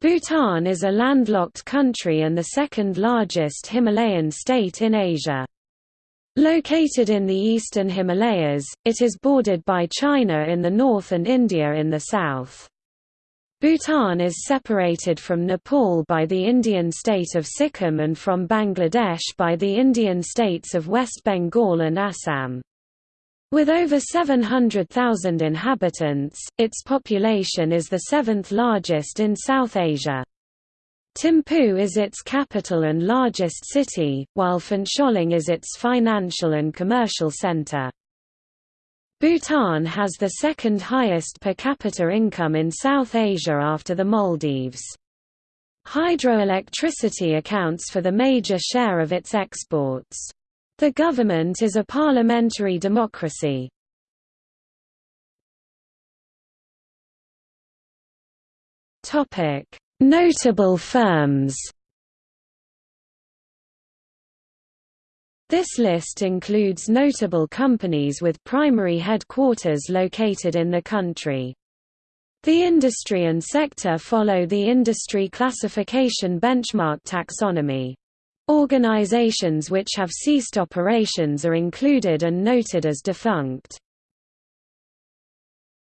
Bhutan is a landlocked country and the second largest Himalayan state in Asia. Located in the eastern Himalayas, it is bordered by China in the north and India in the south. Bhutan is separated from Nepal by the Indian state of Sikkim and from Bangladesh by the Indian states of West Bengal and Assam. With over 700,000 inhabitants, its population is the seventh largest in South Asia. Thimphu is its capital and largest city, while Phuentsholing is its financial and commercial center. Bhutan has the second highest per capita income in South Asia after the Maldives. Hydroelectricity accounts for the major share of its exports. The government is a parliamentary democracy. Notable firms This list includes notable companies with primary headquarters located in the country. The industry and sector follow the industry classification benchmark taxonomy. Organizations which have ceased operations are included and noted as defunct.